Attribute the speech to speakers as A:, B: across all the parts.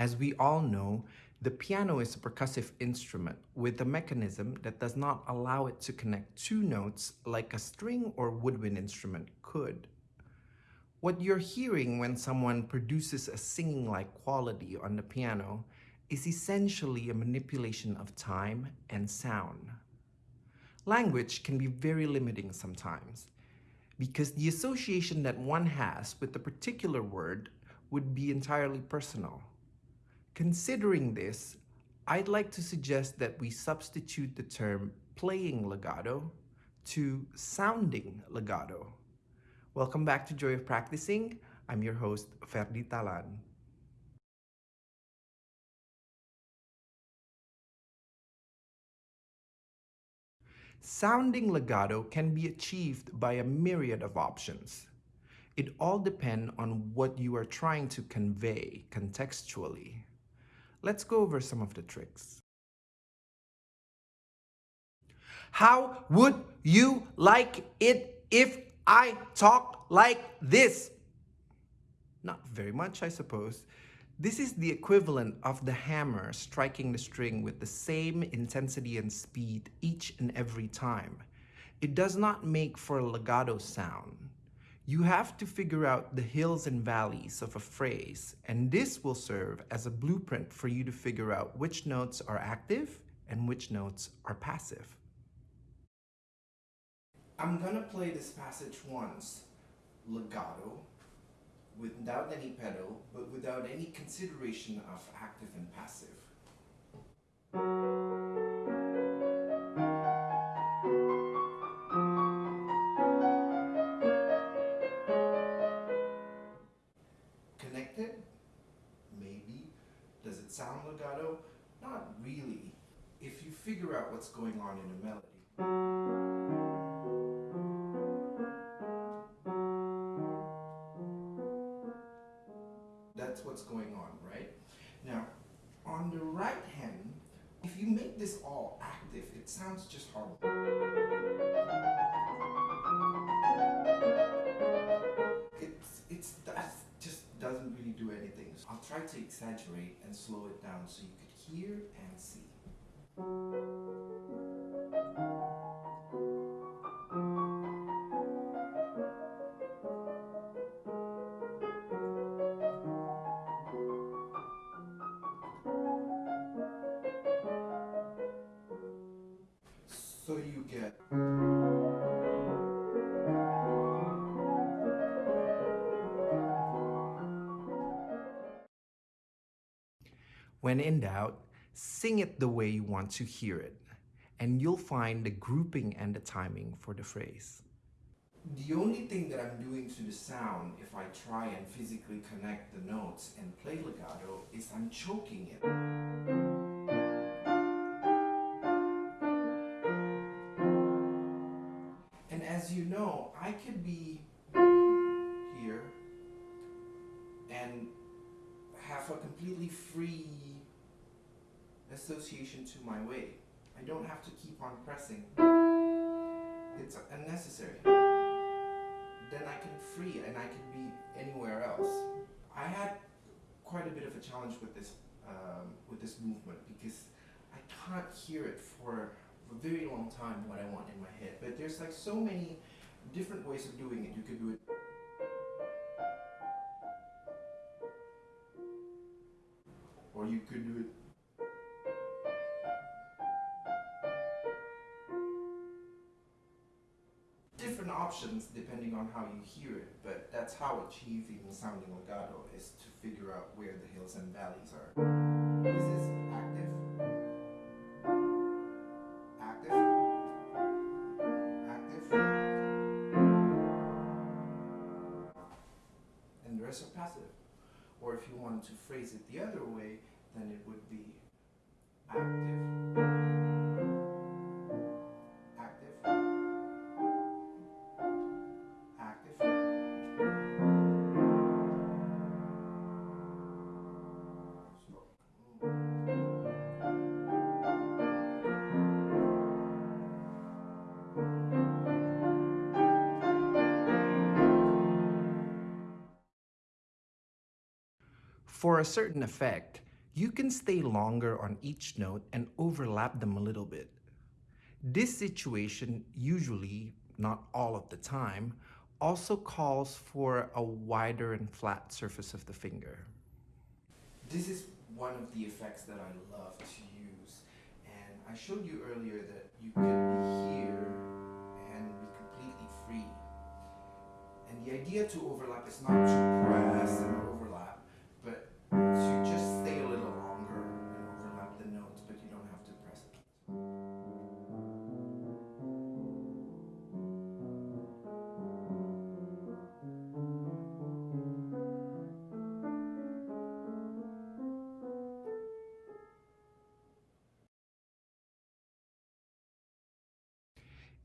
A: As we all know, the piano is a percussive instrument with a mechanism that does not allow it to connect two notes like a string or woodwind instrument could. What you're hearing when someone produces a singing-like quality on the piano is essentially a manipulation of time and sound. Language can be very limiting sometimes because the association that one has with a particular word would be entirely personal. Considering this, I'd like to suggest that we substitute the term playing legato to sounding legato. Welcome back to Joy of Practicing. I'm your host, Ferdi Talan. Sounding legato can be achieved by a myriad of options. It all depends on what you are trying to convey contextually. Let's go over some of the tricks. How would you like it if I talk like this? Not very much, I suppose. This is the equivalent of the hammer striking the string with the same intensity and speed each and every time. It does not make for a legato sound. You have to figure out the hills and valleys of a phrase, and this will serve as a blueprint for you to figure out which notes are active and which notes are passive. I'm gonna play this passage once, legato, without any pedal, but without any consideration of active and passive. Not really. If you figure out what's going on in a melody. that's what's going on, right? Now, on the right hand, if you make this all active, it sounds just horrible. It's, it's, that just doesn't really do anything. So I'll try to exaggerate and slow it down so you could hear and see. So you get When in doubt, sing it the way you want to hear it, and you'll find the grouping and the timing for the phrase. The only thing that I'm doing to the sound if I try and physically connect the notes and play legato is I'm choking it. And as you know, I could be here and a completely free association to my way. I don't have to keep on pressing. It's unnecessary. Then I can free and I can be anywhere else. I had quite a bit of a challenge with this um, with this movement because I can't hear it for a very long time what I want in my head. But there's like so many different ways of doing it. You could do it could do it. Different options depending on how you hear it but that's how achieving sounding legato is to figure out where the hills and valleys are. This is active? Active? Active? And the rest are passive. Or if you wanted to phrase it the other way then it would be active. Active. Active. For a certain effect, you can stay longer on each note and overlap them a little bit. This situation usually, not all of the time, also calls for a wider and flat surface of the finger. This is one of the effects that I love to use. And I showed you earlier that you could be here and be completely free. And the idea to overlap is not to press and overlap,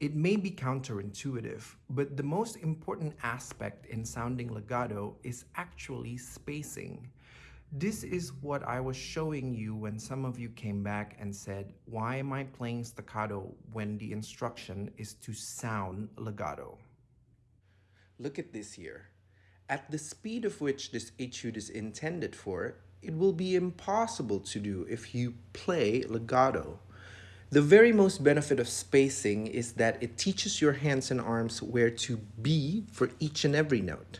A: It may be counterintuitive, but the most important aspect in sounding legato is actually spacing. This is what I was showing you when some of you came back and said, why am I playing staccato when the instruction is to sound legato? Look at this here. At the speed of which this etude is intended for, it will be impossible to do if you play legato. The very most benefit of spacing is that it teaches your hands and arms where to be for each and every note.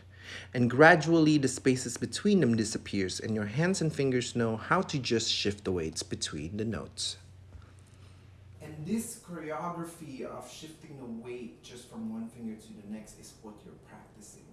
A: And gradually the spaces between them disappears and your hands and fingers know how to just shift the weights between the notes. And this choreography of shifting the weight just from one finger to the next is what you're practicing.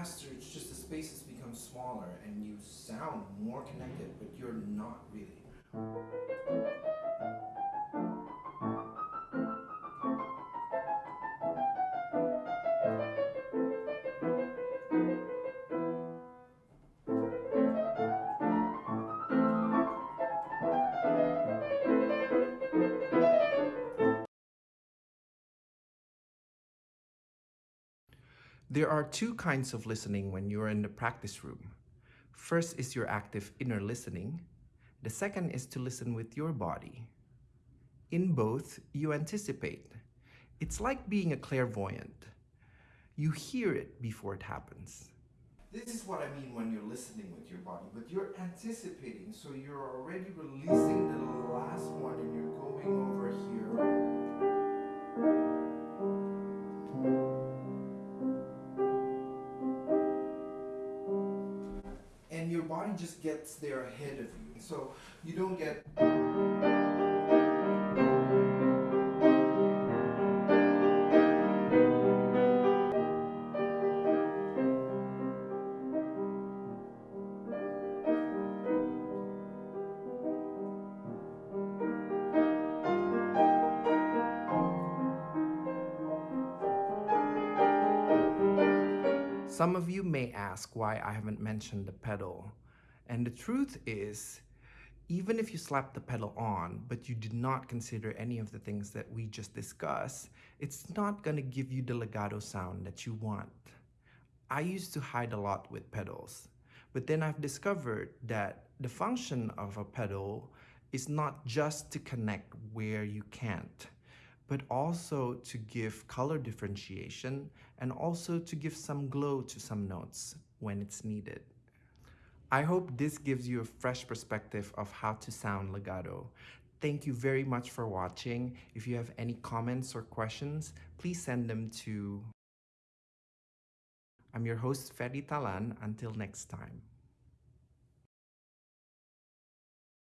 A: Faster it's just the spaces become smaller and you sound more connected, but you're not really. There are two kinds of listening when you're in the practice room. First is your active inner listening. The second is to listen with your body. In both, you anticipate. It's like being a clairvoyant. You hear it before it happens. This is what I mean when you're listening with your body, but you're anticipating, so you're already releasing the last one and you're going over here. Just gets there ahead of you. So you don't get. Some of you may ask why I haven't mentioned the pedal. And the truth is, even if you slap the pedal on, but you did not consider any of the things that we just discussed, it's not gonna give you the legato sound that you want. I used to hide a lot with pedals, but then I've discovered that the function of a pedal is not just to connect where you can't, but also to give color differentiation and also to give some glow to some notes when it's needed. I hope this gives you a fresh perspective of how to sound legato. Thank you very much for watching. If you have any comments or questions, please send them to I'm your host, Ferry Talan. Until next time.